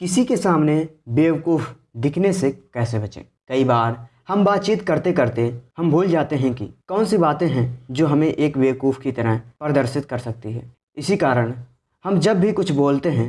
किसी के सामने बेवकूफ़ दिखने से कैसे बचें? कई बार हम बातचीत करते करते हम भूल जाते हैं कि कौन सी बातें हैं जो हमें एक बेवकूफ़ की तरह प्रदर्शित कर सकती है। इसी कारण हम जब भी कुछ बोलते हैं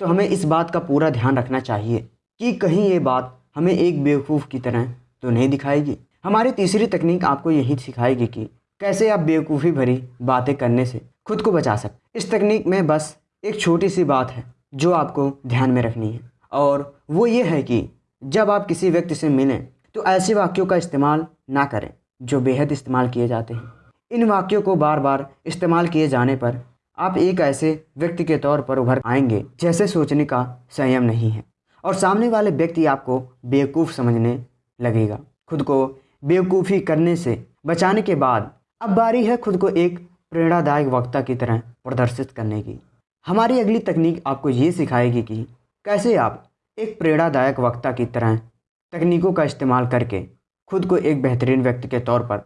तो हमें इस बात का पूरा ध्यान रखना चाहिए कि कहीं ये बात हमें एक बेवकूफ़ की तरह तो नहीं दिखाएगी। हमारी तीसरी तकनीक आपको यही सिखाएगी कि कैसे आप बेवकूफ़ी भरी बातें करने से खुद को बचा सकते इस तकनीक में बस एक छोटी सी बात है। जो आपको ध्यान में रखनी है। और वो ये है कि जब आप किसी व्यक्ति से मिलें तो ऐसे वाक्यों का इस्तेमाल ना करें, जो बेहद इस्तेमाल किए जाते हैं। इन वाक्यों को बार बार इस्तेमाल किए जाने पर आप एक ऐसे व्यक्ति के तौर पर उभर आएँगे, जैसे सोचने का संयम नहीं है। और सामने वाले व्यक्ति आपको बेवकूफ़ समझने लगेगा। खुद को बेवकूफ़ी करने से बचाने के बाद, अब बारी है खुद को एक प्रेरणादायक वक्ता की तरह प्रदर्शित करने की। हमारी अगली तकनीक आपको ये सिखाएगी कि कैसे आप एक प्रेरणादायक वक्ता की तरह तकनीकों का इस्तेमाल करके खुद को एक बेहतरीन व्यक्ति के तौर पर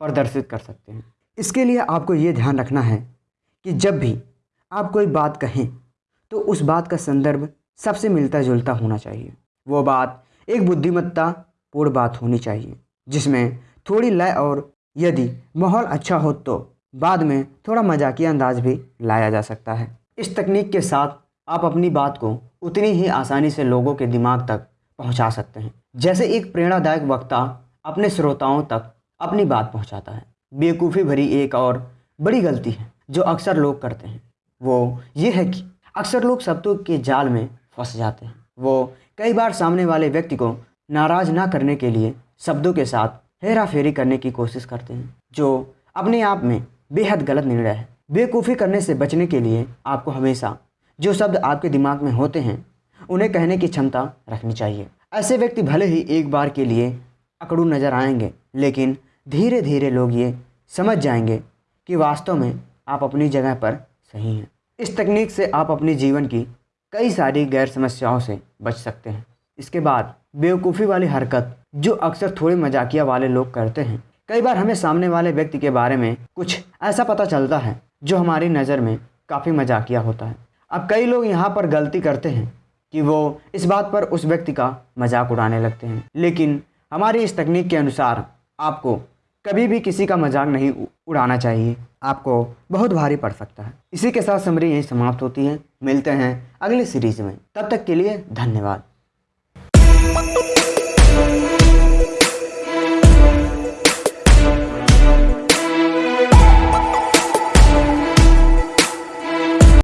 प्रदर्शित कर सकते हैं। इसके लिए आपको ये ध्यान रखना है कि जब भी आप कोई बात कहें तो उस बात का संदर्भ सबसे मिलता जुलता होना चाहिए। वो बात एक बुद्धिमत्ता पूर्ण बात होनी चाहिए, जिसमें थोड़ी लय और यदि माहौल अच्छा हो तो बाद में थोड़ा मजाकिया अंदाज भी लाया जा सकता है। इस तकनीक के साथ आप अपनी बात को उतनी ही आसानी से लोगों के दिमाग तक पहुँचा सकते हैं। जैसे एक प्रेरणादायक वक्ता अपने श्रोताओं तक अपनी बात पहुंचाता है। बेवकूफ़ी भरी एक और बड़ी गलती है जो अक्सर लोग करते हैं। वो ये है कि अक्सर लोग शब्दों के जाल में फंस जाते हैं। वो कई बार सामने वाले व्यक्ति को नाराज़ ना करने के लिए शब्दों के साथ हेरा फेरी करने की कोशिश करते हैं, जो अपने आप में बेहद गलत निर्णय है। बेवकूफ़ी करने से बचने के लिए आपको हमेशा जो शब्द आपके दिमाग में होते हैं, उन्हें कहने की क्षमता रखनी चाहिए। ऐसे व्यक्ति भले ही एक बार के लिए अकड़ू नज़र आएँगे, लेकिन धीरे धीरे लोग ये समझ जाएँगे कि वास्तव में आप अपनी जगह पर सही हैं। इस तकनीक से आप अपने जीवन की कई सारी गैर समस्याओं से बच सकते हैं। इसके बाद बेवकूफ़ी वाली हरकत, जो अक्सर थोड़े मजाकिया वाले लोग करते हैं, कई बार हमें सामने वाले व्यक्ति के बारे में कुछ ऐसा पता चलता है जो हमारी नज़र में काफ़ी मजाकिया होता है। अब कई लोग यहाँ पर गलती करते हैं कि वो इस बात पर उस व्यक्ति का मज़ाक उड़ाने लगते हैं। लेकिन हमारी इस तकनीक के अनुसार आपको कभी भी किसी का मज़ाक नहीं उड़ाना चाहिए। आपको बहुत भारी पड़ सकता है। इसी के साथ समरी यही समाप्त होती है। मिलते हैं अगली सीरीज़ में। तब तक के लिए धन्यवाद।